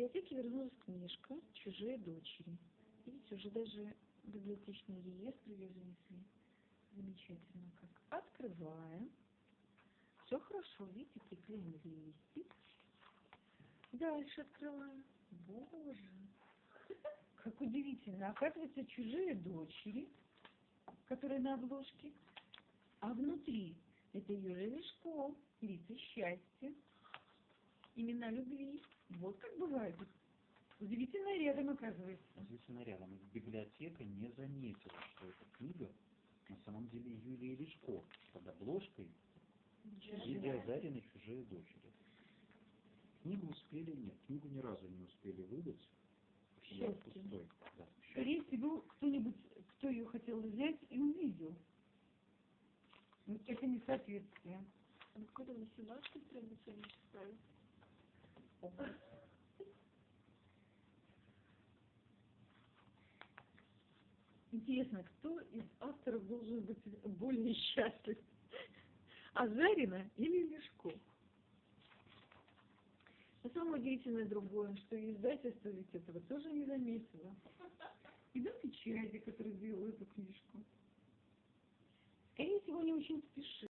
библиотеке вернулась книжка «Чужие дочери». Видите, уже даже библиотечный реестр ее занесли. Замечательно как. Открываем. Все хорошо, видите, приклеен листик. Дальше открываем. Боже, как удивительно. Оказывается, чужие дочери, которые на обложке, а внутри это Юрий Лешков, лица счастья, имена любви. Вот как бывает. Удивительно рядом оказывается. Удивительно рядом. Библиотека не заметила, что эта книга на самом деле Юлии Лешко под обложкой Лидия Зарина «Чужие дочери». Книгу успели, нет, книгу ни разу не успели выдать. Счастье. пустой. Да. Скорее всего, кто-нибудь, кто ее хотел взять и увидел. Это несоответствие. А какой-то на 17 странице они читают. Интересно, кто из авторов должен быть более счастлив? Азарина или Лешков? Но самое удивительное другое, что издательство ведь этого тоже не заметило. И да печати, который сделал эту книжку. Скорее всего, они очень